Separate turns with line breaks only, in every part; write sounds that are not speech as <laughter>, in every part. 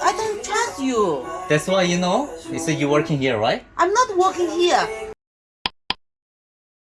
I don't trust you.
That's why you know. So you working here, right?
I'm not working here.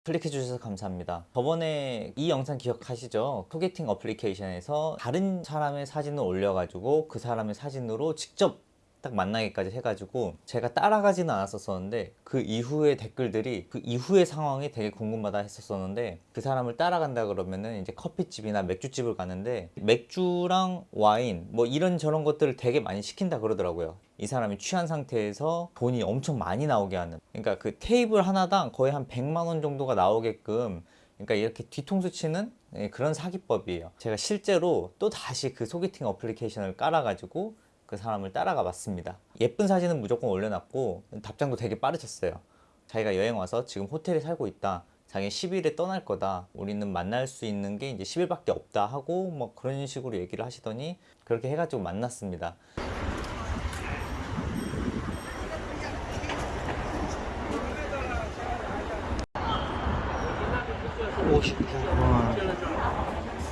클릭해 주셔서 감사합니다. 저번에 이 영상 기억하시죠? 소개팅 어플리케이션에서 다른 사람의 사진을 올려가지고 그 사람의 사진으로 직접 딱 만나기까지 해가지고 제가 따라가지는 않았었는데 그 이후의 댓글들이 그 이후의 상황이 되게 궁금하다 했었었는데 그 사람을 따라간다 그러면은 이제 커피집이나 맥주집을 가는데 맥주랑 와인 뭐 이런 저런 것들을 되게 많이 시킨다 그러더라고요. 이 사람이 취한 상태에서 돈이 엄청 많이 나오게 하는. 그러니까 그 테이블 하나당 거의 한 100만 원 정도가 나오게끔 그러니까 이렇게 뒤통수 치는 예, 그런 사기법이에요. 제가 실제로 또 다시 그 소개팅 어플리케이션을 깔아가지고 그 사람을 따라가 봤습니다. 예쁜 사진은 무조건 올려놨고 답장도 되게 빠르셨어요. 자기가 여행 와서 지금 호텔에 살고 있다. 자기 10일에 떠날 거다. 우리는 만날 수 있는 게 이제 10일밖에 없다 하고 뭐 그런 식으로 얘기를 하시더니 그렇게 해가지고 만났습니다.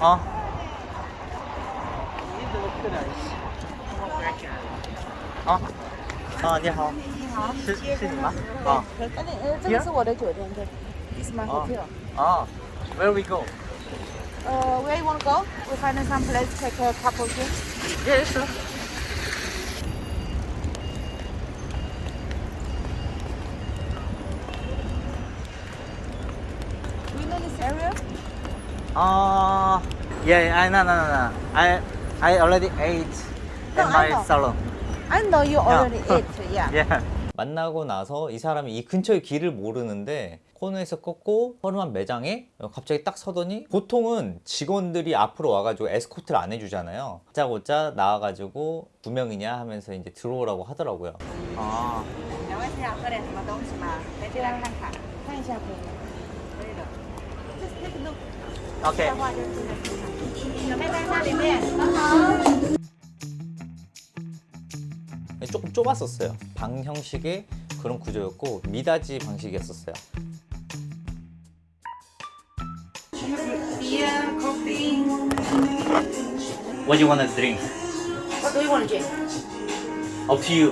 어? 어? 아, 你好.是是你吗？啊
呃，呃，这个是我的酒店，对，It's my
哦
hotel.
啊，Where we go?
Uh, where you want to go? We find some place to take a couple drinks.
Yeah, sure.
Do you know this area?
Uh, yeah, I no no no no. I I already ate
No,
in
I
my
know.
salon.
I know you already eat. Yeah.
yeah. 만나고 나서 이 사람이 이 근처의 길을 모르는데 코너에서 꺾고 허름한 매장에 갑자기 딱 서더니 보통은 직원들이 앞으로 와가지고 에스코트를 안 해주잖아요 짜고짜 나와가지고 두 명이냐 하면서 이제 들어오라고 하더라고요 아. 오케이 조금 좁았었어요 방 형식의 그런 구조였고 미닫이 방식이었었어요
Beer, coffee.
What do you want to drink?
What do you want to drink?
Up to you.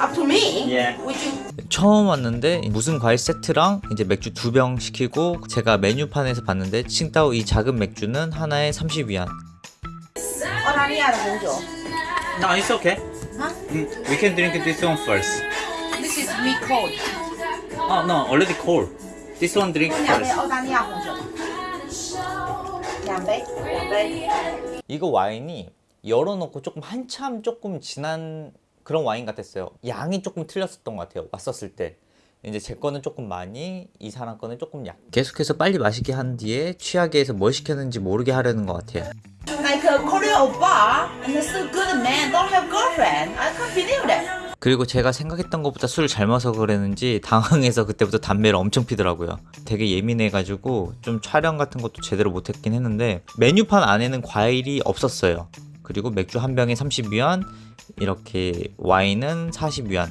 Up to me?
Yeah.
Would you...
처음 왔는데 무슨 과일 세트랑 이제 맥주 두 병 시키고 제가 메뉴판에서 봤는데 칭따오 이 작은 맥주는 하나에 30위안.
어, 아니야, 먼저.
No, it's okay.
Huh?
We can drink this one first
This is me cold.
Oh no, already cold This one drink
两杯
first
澳大利亚红酒。两杯，两杯。
이거 와인이 열어놓고 조금 한참 조금 진한 그런 와인 같았어요 양이 조금 틀렸었던 것 같아요 왔었을 때 이제 제 거는 조금 많이 이 사람 거는 조금 약 계속해서 빨리 마시게 한 뒤에 취하게 해서 뭘 시켰는지 모르게 하려는 것 같아요
Like oppa and so good man. Don't have girlfriend. I can't believe that.
그리고 제가 생각했던 것보다 술을 잘 마셔서 그랬는지 당황해서 그때부터 담배를 엄청 피더라고요. 되게 예민해가지고 좀 촬영 같은 것도 제대로 못했긴 했는데 메뉴판 안에는 과일이 없었어요. 그리고 맥주 한 병에 30위안 이렇게 와인은 40위안.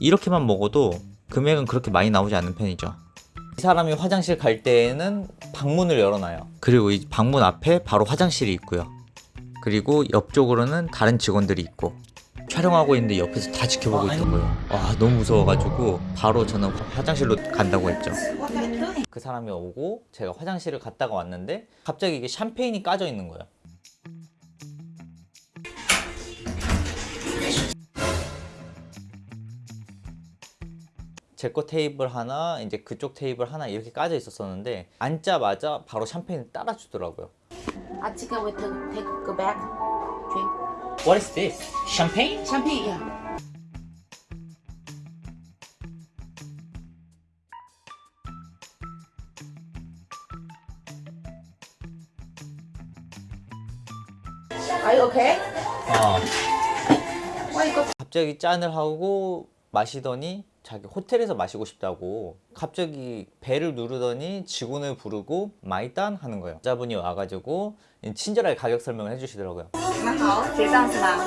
이렇게만 먹어도 금액은 그렇게 많이 나오지 않는 편이죠. 이 사람이 화장실 갈 때에는 방문을 열어놔요. 그리고 이 방문 앞에 바로 화장실이 있고요 그리고 옆쪽으로는 다른 직원들이 있고 촬영하고 있는데 옆에서 다 지켜보고 있던 거예요. 와 너무 무서워가지고 바로 저는 화장실로 간다고 했죠. 그 사람이 오고 제가 화장실을 갔다가 왔는데 갑자기 이게 샴페인이 까져 있는 거예요. 제거 테이블 하나 이제 그쪽 테이블 하나 이렇게 까져 있었었는데 앉자마자 바로 샴페인을 따라주더라고요
I think I will take, take go back. Drink.
What is this? Champagne?
Champagne, yeah. Are you okay?
어.
Why you got
갑자기 짠을 하고 마시더니 자기 호텔에서 마시고 싶다고 갑자기 배를 누르더니 직원을 부르고 마이단 하는 거예요 여자분이 와가지고 친절하게 가격 설명을 해주시더라고요
你们好，结账是吗？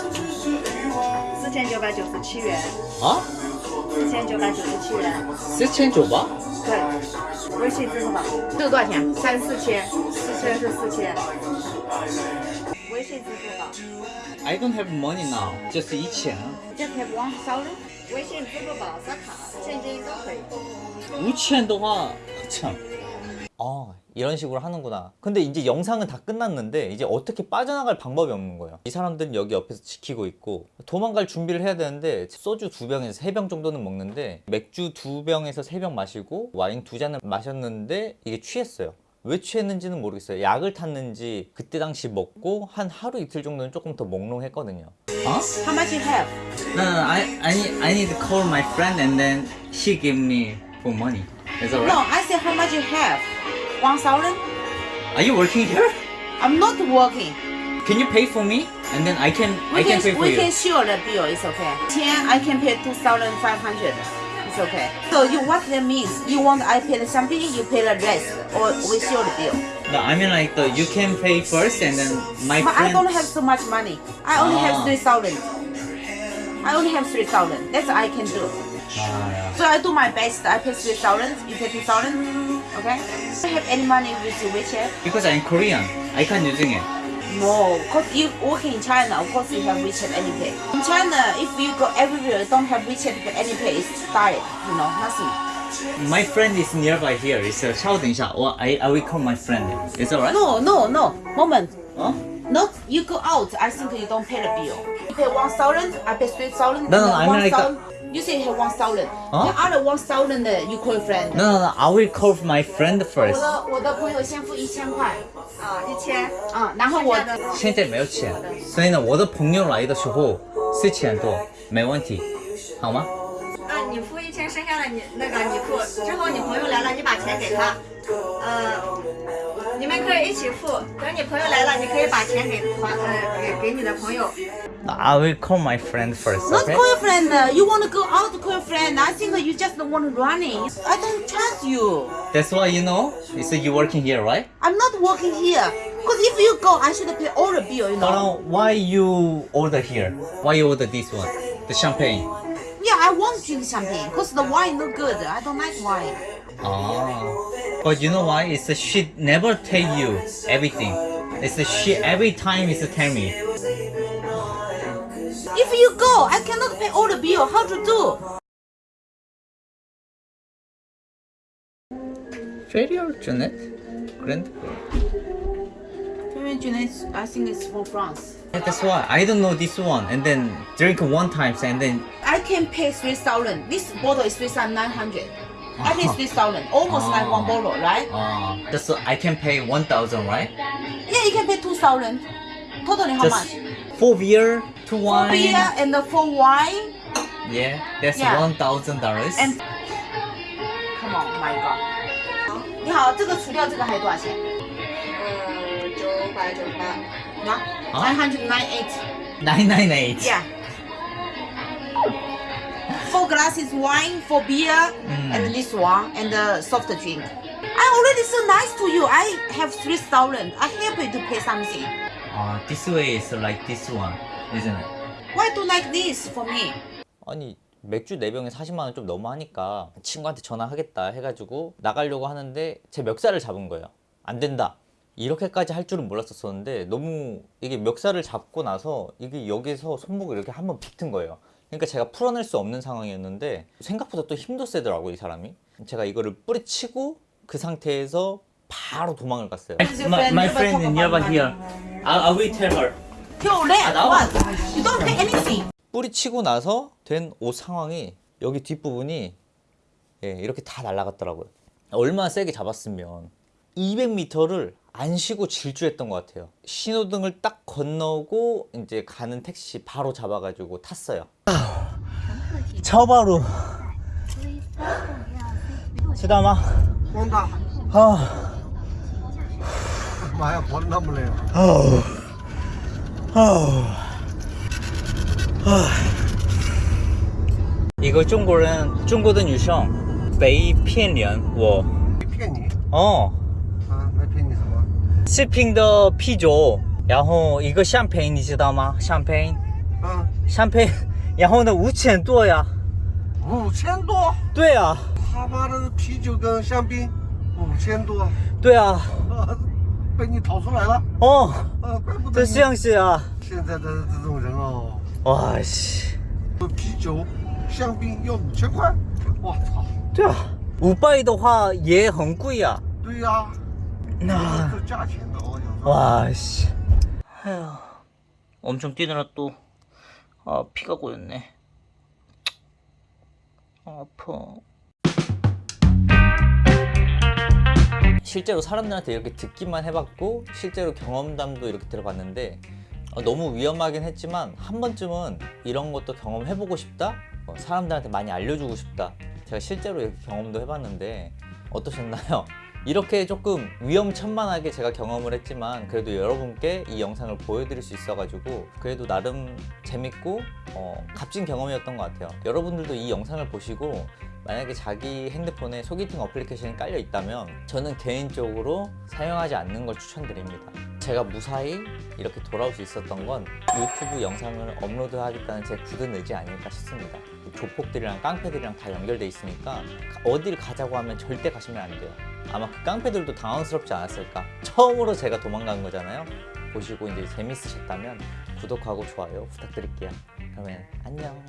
四千九百九十七元，
어?
四千九百九十七元。
스첸 줘봐?
对，微信支付宝。这个多少钱？三四千，四千是四千。 微信、支付宝。
I don't have money now. Just 一千。
Just have one thousand。 微信、支付宝、刷卡、现金都可以。
5천 동화 참. 아 이런 식으로 하는구나. 근데 이제 영상은 다 끝났는데 이제 어떻게 빠져나갈 방법이 없는 거예요. 이 사람들은 여기 옆에서 지키고 있고 도망갈 준비를 해야 되는데 소주 두 병에서 세 병 정도는 먹는데 맥주 두 병에서 세 병 마시고 와인 두 잔을 마셨는데 이게 취했어요. 왜 취했는지는 모르겠어요. 약을 탔는지 그때 당시 먹고 한 하루 이틀 정도는 조금 더 몽롱했거든요. 어?
How much you have?
No, no, I, I need, I need to call my friend and then she give me for money. Is that
No, I said how much you have. One thousand?
Are you working here?
I'm not working.
Can you pay for me? And then I can,
We
I can,
can,
pay for
we
you.
can share the bill. It's okay. Ten, I can pay two thousand five hundred. It's okay. So you what that means? You want I pay the something, you pay the rest, or we share the bill.
No, I mean like the, you can pay first and then my
But I don't have so much money. I only
Ah.
have three thousand. I only have three thousand. That's all I can do.
아, yeah.
So I do my best. I pay three thousand. You pay two thousand. Okay. Do you have any money with your WeChat?
Because I'm Korean, I can't using it.
No, cause you working in China, of course you have WeChat AnyPay. In China, if you go everywhere, don't have WeChat AnyPay, it's died, you know, nothing.
My friend is nearby here. It's a 稍等一下, or I, I will call my friend. Is that right?
No, no, no, moment.
Huh?
Not you go out. I think you don't pay the bill. You pay one thousand. I pay three thousand.
No, no, I mean like a-
You say you have one thousand.
Huh?
The other one thousand you call your friend.
No, no, no. I will call my friend
我
first.
的我的朋友先付一千块，
啊，一千。
啊，然后我
剩下的
现在没有钱，所以呢，我的朋友来的时候四千多，没问题，好吗？
啊，<laughs> 你付一千，剩下的你那个你付，之后你朋友来了，你把钱给他，呃，你们可以一起付。等你朋友来了，你可以把钱给团呃给给你的朋友。
I will call my friend first.
Not
Okay?
call your friend. uh, You want to go out to call your friend. I think you just want running. I don't trust you.
That's why you know. So you working here, right?
I'm not working here. Because if you go, I should pay all the bill, you know.
Hold on. Why you order here? Why you order this one? The champagne.
Yeah, I want to drink champagne. Because the wine no good. I don't like wine.
Ah. But you know why? It's a she never tell you everything. It's a she every time is tell me.
If you go, I cannot pay all the bill. How to do?
Very Janet. Grand.
I think it's from France.
That's why I don't know this one. And then drink one times and then
I can pay 3,000. This bottle is 3,900. I pay 3,000. Almost like one bottle, right?
uh, that's I can pay one thousand, right?
Yeah, you can pay 2,000. Totally how
Just
much?
four beer, two
For
wine.
beer and for wine.
Yeah, that's
Yeah.
one thousand dollars.
And come on, my god. 你好，这个除掉这个还多少钱？ Jokpa, Jokpa. No?
Huh? 998. 998?
Yeah. Four glasses wine, four beer,
mm.
and this one, and the soft drink. I already so nice to you. I have 3,000. I happy to pay something.
Uh, this way is like this one, isn't it?
Why do like this for me?
아니 맥주 4병에 40만원 좀 너무 하니까 친구한테 전화하겠다 해가지고 나가려고 하는데 제 멱살을 잡은 거예요 안 된다 이렇게까지 할 줄은 몰랐었었는데 너무 이게 멱살을 잡고 나서 이게 여기서 손목을 이렇게 한번 붙은 거예요. 그러니까 제가 풀어낼 수 없는 상황이었는데 생각보다 또 힘도 세더라고 이 사람이. 제가 이거를 뿌리치고 그 상태에서 바로 도망을 갔어요.
your friend? Never talk about money.
I, I will tell her.
Yo, let
나와.
what? You don't pay anything.
뿌리치고 나서 된 옷 상황이 여기 뒷부분이 예, 이렇게 다 날아갔더라고요. 얼마나 세게 잡았으면 200m를 안 쉬고 질주했던 것 같아요. 신호등을 딱 건너고 이제 가는 택시 바로 잡아가지고 탔어요. 처바로 知道吗?
光大，
아,
妈呀，跑得那么累啊！
아우, 아우, 아. 이거 중국人, 중국의 유성, 被骗人,我.
没骗你
어,
啊？没骗你什 么？
视频的啤酒，然后一个香槟，你知道吗？香槟，
啊，
香槟，然后呢五千多呀。
五千多，
对啊，
他妈的啤酒跟香槟五千多，
对啊，
啊 <laughs> 被你逃出来了。
哦，
呃，怪不得你
这像是啊，
现在的这种人哦，
哇西，
啤酒、香槟要五千块，我操！
对啊，五倍的话也很贵啊。
对呀、
那
나.
와, 씨. 에휴. 엄청 뛰느라 또, 아, 피가 고였네. 아파. 실제로 사람들한테 이렇게 듣기만 해봤고 실제로 경험담도 이렇게 들어봤는데 어, 너무 위험하긴 했지만 한 번쯤은 이런 것도 경험해보고 싶다? 어, 사람들한테 많이 알려주고 싶다 제가 실제로 이렇게 경험도 해봤는데 어떠셨나요? 이렇게 조금 위험천만하게 제가 경험을 했지만 그래도 여러분께 이 영상을 보여드릴 수 있어가지고 그래도 나름 재밌고 어, 값진 경험이었던 것 같아요. 여러분들도 이 영상을 보시고 만약에 자기 핸드폰에 소개팅 어플리케이션이 깔려 있다면 저는 개인적으로 사용하지 않는 걸 추천드립니다. 제가 무사히 이렇게 돌아올 수 있었던 건 유튜브 영상을 업로드 하겠다는 제 굳은 의지 아닐까 싶습니다. 조폭들이랑 깡패들이랑 다 연결돼 있으니까 어디를 가자고 하면 절대 가시면 안 돼요. 아마 그 깡패들도 당황스럽지 않았을까. 처음으로 제가 도망간 거잖아요. 보시고 이제 재밌으셨다면 구독하고 좋아요 부탁드릴게요. 그러면 안녕.